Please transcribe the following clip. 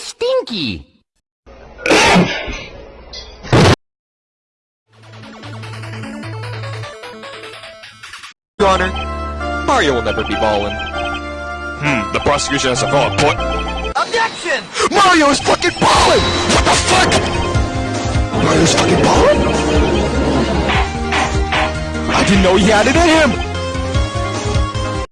stinky. Your Honor, Mario will never be ballin'. Hmm, the prosecution has a valid point. Objection! Mario is fucking ballin'! What the fuck? Mario's fucking ballin'? I didn't know he had it in him!